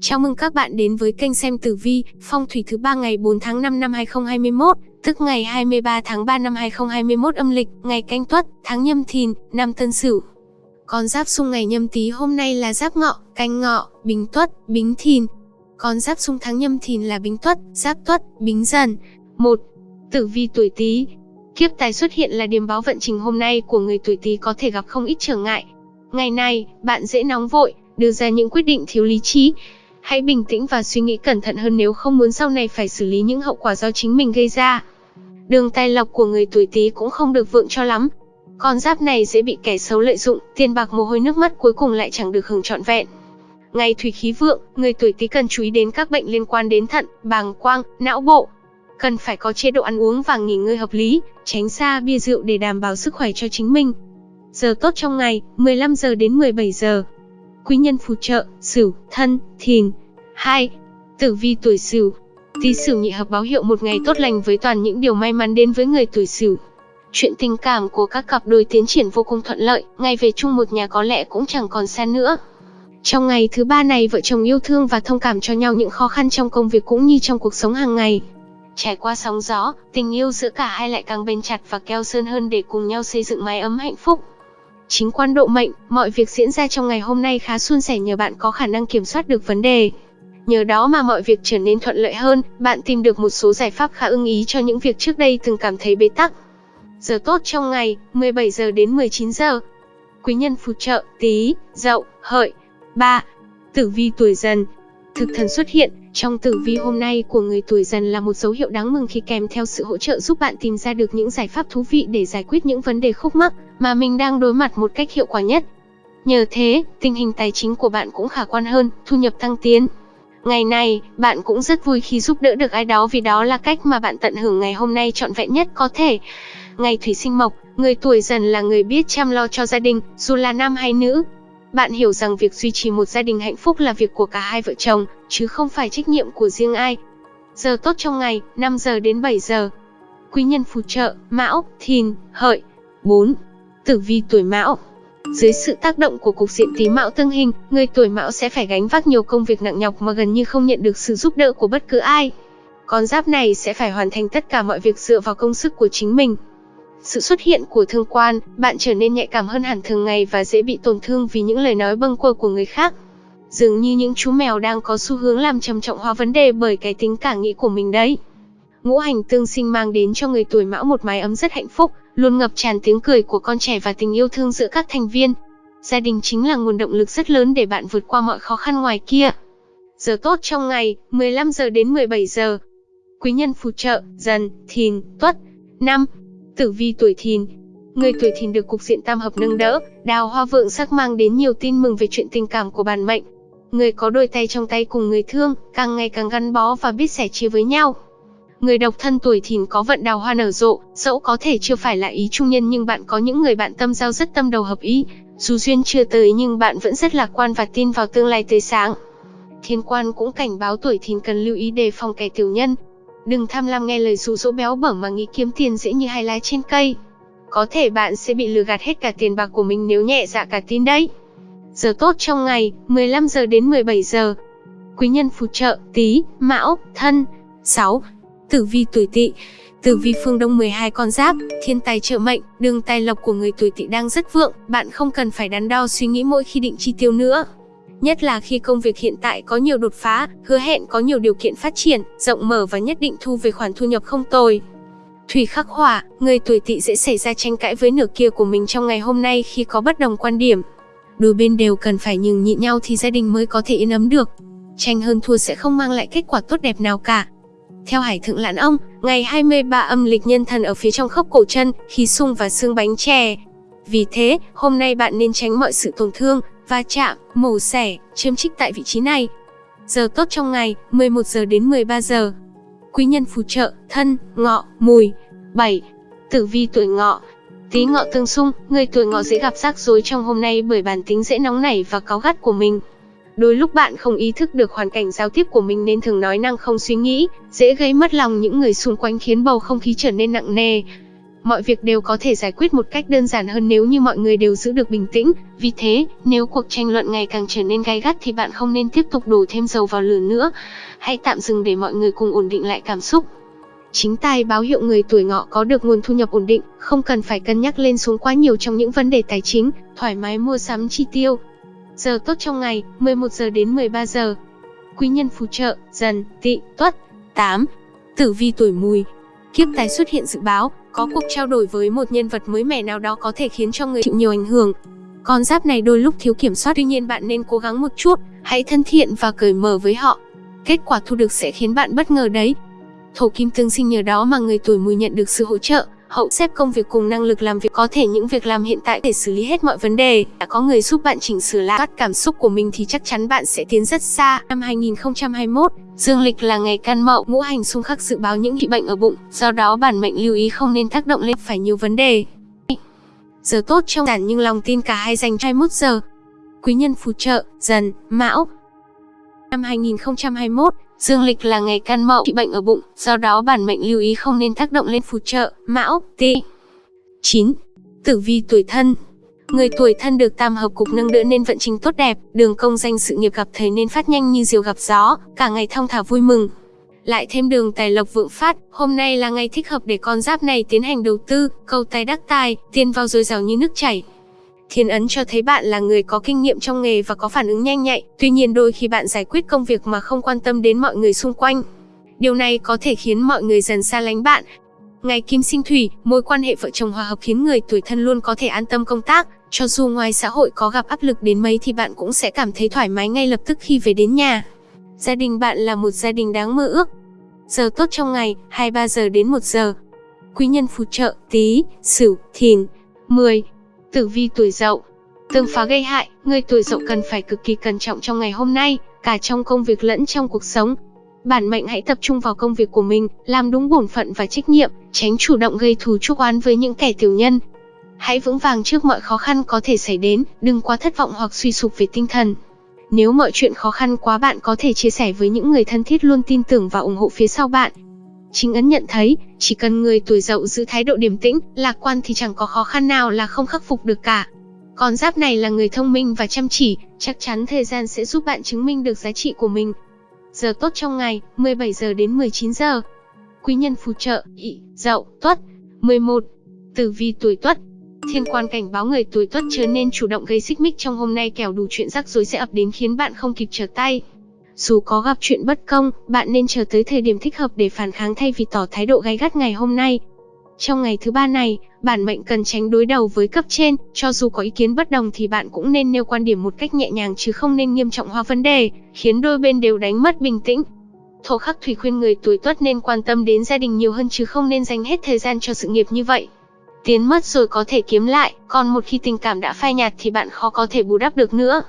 Chào mừng các bạn đến với kênh xem tử vi, phong thủy thứ ba ngày 4 tháng 5 năm 2021, tức ngày 23 tháng 3 năm 2021 âm lịch, ngày canh tuất, tháng nhâm thìn, năm tân sửu. Con giáp xung ngày nhâm tý hôm nay là giáp ngọ, canh ngọ, bính tuất, bính thìn. Con giáp xung tháng nhâm thìn là bính tuất, giáp tuất, bính dần. 1. Tử vi tuổi tý Kiếp tài xuất hiện là điểm báo vận trình hôm nay của người tuổi tý có thể gặp không ít trở ngại. Ngày này, bạn dễ nóng vội, đưa ra những quyết định thiếu lý trí, Hãy bình tĩnh và suy nghĩ cẩn thận hơn nếu không muốn sau này phải xử lý những hậu quả do chính mình gây ra. Đường tài lộc của người tuổi Tý cũng không được vượng cho lắm. Con giáp này dễ bị kẻ xấu lợi dụng, tiền bạc mồ hôi nước mắt cuối cùng lại chẳng được hưởng trọn vẹn. Ngày thủy khí vượng, người tuổi Tý cần chú ý đến các bệnh liên quan đến thận, bàng quang, não bộ. Cần phải có chế độ ăn uống và nghỉ ngơi hợp lý, tránh xa bia rượu để đảm bảo sức khỏe cho chính mình. Giờ tốt trong ngày, 15 giờ đến 17 giờ quý nhân phù trợ, Sửu, Thân, Thìn. 2. Tử vi tuổi Sửu. Tý Sửu nhị hợp báo hiệu một ngày tốt lành với toàn những điều may mắn đến với người tuổi Sửu. Chuyện tình cảm của các cặp đôi tiến triển vô cùng thuận lợi, ngày về chung một nhà có lẽ cũng chẳng còn xa nữa. Trong ngày thứ ba này vợ chồng yêu thương và thông cảm cho nhau những khó khăn trong công việc cũng như trong cuộc sống hàng ngày. Trải qua sóng gió, tình yêu giữa cả hai lại càng bền chặt và keo sơn hơn để cùng nhau xây dựng mái ấm hạnh phúc. Chính quan độ mệnh, mọi việc diễn ra trong ngày hôm nay khá suôn sẻ nhờ bạn có khả năng kiểm soát được vấn đề. Nhờ đó mà mọi việc trở nên thuận lợi hơn, bạn tìm được một số giải pháp khá ưng ý cho những việc trước đây từng cảm thấy bế tắc. Giờ tốt trong ngày, 17 giờ đến 19 giờ. Quý nhân phù trợ, tí, dậu, hợi. 3. Tử vi tuổi dần. Thực thần xuất hiện, trong tử vi hôm nay của người tuổi dần là một dấu hiệu đáng mừng khi kèm theo sự hỗ trợ giúp bạn tìm ra được những giải pháp thú vị để giải quyết những vấn đề khúc mắc mà mình đang đối mặt một cách hiệu quả nhất. Nhờ thế, tình hình tài chính của bạn cũng khả quan hơn, thu nhập tăng tiến. Ngày này, bạn cũng rất vui khi giúp đỡ được ai đó vì đó là cách mà bạn tận hưởng ngày hôm nay trọn vẹn nhất có thể. Ngày thủy sinh mộc, người tuổi dần là người biết chăm lo cho gia đình, dù là nam hay nữ. Bạn hiểu rằng việc duy trì một gia đình hạnh phúc là việc của cả hai vợ chồng, chứ không phải trách nhiệm của riêng ai. Giờ tốt trong ngày, 5 giờ đến 7 giờ. Quý nhân phù trợ, Mão, Thìn, Hợi. 4. Tử vi tuổi Mão dưới sự tác động của cục diện tí mão tương hình, người tuổi mão sẽ phải gánh vác nhiều công việc nặng nhọc mà gần như không nhận được sự giúp đỡ của bất cứ ai. Con giáp này sẽ phải hoàn thành tất cả mọi việc dựa vào công sức của chính mình. Sự xuất hiện của thương quan, bạn trở nên nhạy cảm hơn hẳn thường ngày và dễ bị tổn thương vì những lời nói bâng quơ của người khác. Dường như những chú mèo đang có xu hướng làm trầm trọng hóa vấn đề bởi cái tính cả nghĩ của mình đấy. Ngũ hành tương sinh mang đến cho người tuổi mão một mái ấm rất hạnh phúc, luôn ngập tràn tiếng cười của con trẻ và tình yêu thương giữa các thành viên. Gia đình chính là nguồn động lực rất lớn để bạn vượt qua mọi khó khăn ngoài kia. Giờ tốt trong ngày, 15 giờ đến 17 giờ. Quý nhân phù trợ, dần, thìn, tuất. 5. Tử vi tuổi thìn. Người tuổi thìn được cục diện tam hợp nâng đỡ, đào hoa vượng sắc mang đến nhiều tin mừng về chuyện tình cảm của bản mệnh. Người có đôi tay trong tay cùng người thương, càng ngày càng gắn bó và biết sẻ chia với nhau. Người độc thân tuổi thìn có vận đào hoa nở rộ, dẫu có thể chưa phải là ý trung nhân nhưng bạn có những người bạn tâm giao rất tâm đầu hợp ý. Dù duyên chưa tới nhưng bạn vẫn rất lạc quan và tin vào tương lai tươi sáng. Thiên quan cũng cảnh báo tuổi thìn cần lưu ý đề phòng kẻ tiểu nhân. Đừng tham lam nghe lời dụ dỗ béo bở mà nghĩ kiếm tiền dễ như hai lá trên cây. Có thể bạn sẽ bị lừa gạt hết cả tiền bạc của mình nếu nhẹ dạ cả tin đấy. Giờ tốt trong ngày, 15 giờ đến 17 giờ. Quý nhân phù trợ, tí, mão, thân. 6. Tử vi tuổi tỵ Tử vi phương Đông 12 con giáp, thiên tài trợ mệnh, đường tài lộc của người tuổi tỵ đang rất vượng, bạn không cần phải đắn đo suy nghĩ mỗi khi định chi tiêu nữa. Nhất là khi công việc hiện tại có nhiều đột phá, hứa hẹn có nhiều điều kiện phát triển, rộng mở và nhất định thu về khoản thu nhập không tồi. Thủy khắc hỏa, người tuổi tỵ dễ xảy ra tranh cãi với nửa kia của mình trong ngày hôm nay khi có bất đồng quan điểm. Đôi bên đều cần phải nhường nhịn nhau thì gia đình mới có thể yên ấm được. Tranh hơn thua sẽ không mang lại kết quả tốt đẹp nào cả. Theo Hải Thượng Lãn Ông, ngày 23 âm lịch nhân thần ở phía trong khớp cổ chân, khí sung và xương bánh chè. Vì thế, hôm nay bạn nên tránh mọi sự tổn thương, va chạm, mổ xẻ, chiếm trích tại vị trí này. Giờ tốt trong ngày, 11 giờ đến 13 giờ. Quý nhân phù trợ, thân, ngọ, mùi. 7. Tử vi tuổi ngọ, Tí ngọ tương xung, người tuổi ngọ dễ gặp rắc rối trong hôm nay bởi bản tính dễ nóng nảy và cáu gắt của mình. Đôi lúc bạn không ý thức được hoàn cảnh giao tiếp của mình nên thường nói năng không suy nghĩ, dễ gây mất lòng những người xung quanh khiến bầu không khí trở nên nặng nề mọi việc đều có thể giải quyết một cách đơn giản hơn nếu như mọi người đều giữ được bình tĩnh. Vì thế, nếu cuộc tranh luận ngày càng trở nên gay gắt thì bạn không nên tiếp tục đổ thêm dầu vào lửa nữa. Hãy tạm dừng để mọi người cùng ổn định lại cảm xúc. Chính tài báo hiệu người tuổi ngọ có được nguồn thu nhập ổn định, không cần phải cân nhắc lên xuống quá nhiều trong những vấn đề tài chính, thoải mái mua sắm chi tiêu. Giờ tốt trong ngày, 11 giờ đến 13 giờ. Quý nhân phù trợ, dần, tị, tuất. 8. Tử vi tuổi mùi. Kiếp tài xuất hiện dự báo, có cuộc trao đổi với một nhân vật mới mẻ nào đó có thể khiến cho người chịu nhiều ảnh hưởng. Con giáp này đôi lúc thiếu kiểm soát tuy nhiên bạn nên cố gắng một chút, hãy thân thiện và cởi mở với họ. Kết quả thu được sẽ khiến bạn bất ngờ đấy. Thổ kim tương sinh nhờ đó mà người tuổi mùi nhận được sự hỗ trợ, hậu xếp công việc cùng năng lực làm việc có thể những việc làm hiện tại để xử lý hết mọi vấn đề. Đã có người giúp bạn chỉnh sửa lại cảm xúc của mình thì chắc chắn bạn sẽ tiến rất xa. Năm 2021, dương lịch là ngày can mậu, ngũ hành xung khắc dự báo những bị bệnh ở bụng, do đó bản mệnh lưu ý không nên tác động lên phải nhiều vấn đề. Giờ tốt trong giản nhưng lòng tin cả hai dành 21 giờ. Quý nhân phù trợ, dần, mão. Năm 2021, Dương lịch là ngày can mậu trị bệnh ở bụng, do đó bản mệnh lưu ý không nên tác động lên phù trợ, mão, tị. 9. Tử vi tuổi thân Người tuổi thân được tam hợp cục nâng đỡ nên vận trình tốt đẹp, đường công danh sự nghiệp gặp thầy nên phát nhanh như diều gặp gió, cả ngày thong thả vui mừng. Lại thêm đường tài lộc vượng phát, hôm nay là ngày thích hợp để con giáp này tiến hành đầu tư, cầu tài đắc tài, tiền vào dồi dào như nước chảy. Thiên ấn cho thấy bạn là người có kinh nghiệm trong nghề và có phản ứng nhanh nhạy, tuy nhiên đôi khi bạn giải quyết công việc mà không quan tâm đến mọi người xung quanh. Điều này có thể khiến mọi người dần xa lánh bạn. Ngày kim sinh thủy, mối quan hệ vợ chồng hòa hợp khiến người tuổi thân luôn có thể an tâm công tác, cho dù ngoài xã hội có gặp áp lực đến mấy thì bạn cũng sẽ cảm thấy thoải mái ngay lập tức khi về đến nhà. Gia đình bạn là một gia đình đáng mơ ước. Giờ tốt trong ngày, 23 giờ đến 1 giờ. Quý nhân phù trợ, tí, sửu, thìn. 10. Tử vi tuổi dậu Tương phá gây hại, người tuổi dậu cần phải cực kỳ cẩn trọng trong ngày hôm nay, cả trong công việc lẫn trong cuộc sống. Bản mệnh hãy tập trung vào công việc của mình, làm đúng bổn phận và trách nhiệm, tránh chủ động gây thù chuốc oán với những kẻ tiểu nhân. Hãy vững vàng trước mọi khó khăn có thể xảy đến, đừng quá thất vọng hoặc suy sụp về tinh thần. Nếu mọi chuyện khó khăn quá bạn có thể chia sẻ với những người thân thiết luôn tin tưởng và ủng hộ phía sau bạn, Chính ấn nhận thấy, chỉ cần người tuổi dậu giữ thái độ điềm tĩnh, lạc quan thì chẳng có khó khăn nào là không khắc phục được cả. Con giáp này là người thông minh và chăm chỉ, chắc chắn thời gian sẽ giúp bạn chứng minh được giá trị của mình. Giờ tốt trong ngày, 17 giờ đến 19 giờ. Quý nhân phù trợ, ị, dậu, tuất. 11. Tử vi tuổi tuất, Thiên quan cảnh báo người tuổi tuất chớ nên chủ động gây xích mích trong hôm nay kẻo đủ chuyện rắc rối sẽ ập đến khiến bạn không kịp trở tay. Dù có gặp chuyện bất công, bạn nên chờ tới thời điểm thích hợp để phản kháng thay vì tỏ thái độ gay gắt ngày hôm nay. Trong ngày thứ ba này, bản mệnh cần tránh đối đầu với cấp trên, cho dù có ý kiến bất đồng thì bạn cũng nên nêu quan điểm một cách nhẹ nhàng chứ không nên nghiêm trọng hóa vấn đề, khiến đôi bên đều đánh mất bình tĩnh. Thổ khắc thủy khuyên người tuổi tuất nên quan tâm đến gia đình nhiều hơn chứ không nên dành hết thời gian cho sự nghiệp như vậy. Tiến mất rồi có thể kiếm lại, còn một khi tình cảm đã phai nhạt thì bạn khó có thể bù đắp được nữa.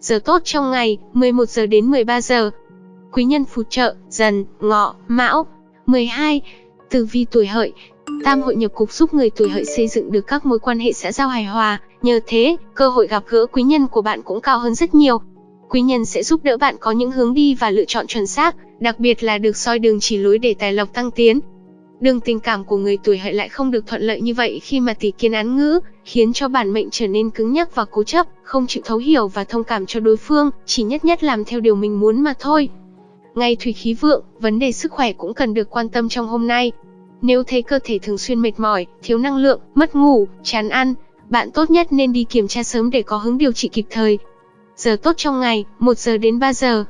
Giờ tốt trong ngày, 11 giờ đến 13 giờ. Quý nhân phù trợ, dần, ngọ, mão. 12. Tử vi tuổi hợi. Tam hội nhập cục giúp người tuổi hợi xây dựng được các mối quan hệ xã giao hài hòa, nhờ thế, cơ hội gặp gỡ quý nhân của bạn cũng cao hơn rất nhiều. Quý nhân sẽ giúp đỡ bạn có những hướng đi và lựa chọn chuẩn xác, đặc biệt là được soi đường chỉ lối để tài lộc tăng tiến. Đường tình cảm của người tuổi hợi lại không được thuận lợi như vậy khi mà tỷ kiến án ngữ, khiến cho bản mệnh trở nên cứng nhắc và cố chấp, không chịu thấu hiểu và thông cảm cho đối phương, chỉ nhất nhất làm theo điều mình muốn mà thôi. Ngày thủy khí vượng, vấn đề sức khỏe cũng cần được quan tâm trong hôm nay. Nếu thấy cơ thể thường xuyên mệt mỏi, thiếu năng lượng, mất ngủ, chán ăn, bạn tốt nhất nên đi kiểm tra sớm để có hướng điều trị kịp thời. Giờ tốt trong ngày, 1 giờ đến 3 giờ.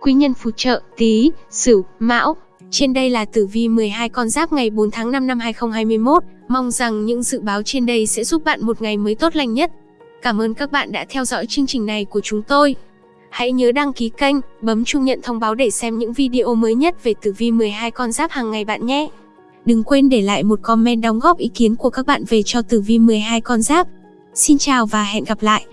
Quý nhân phù trợ, tí, sửu, mão, trên đây là tử vi 12 con giáp ngày 4 tháng 5 năm 2021. Mong rằng những dự báo trên đây sẽ giúp bạn một ngày mới tốt lành nhất. Cảm ơn các bạn đã theo dõi chương trình này của chúng tôi. Hãy nhớ đăng ký kênh, bấm chuông nhận thông báo để xem những video mới nhất về tử vi 12 con giáp hàng ngày bạn nhé. Đừng quên để lại một comment đóng góp ý kiến của các bạn về cho tử vi 12 con giáp. Xin chào và hẹn gặp lại.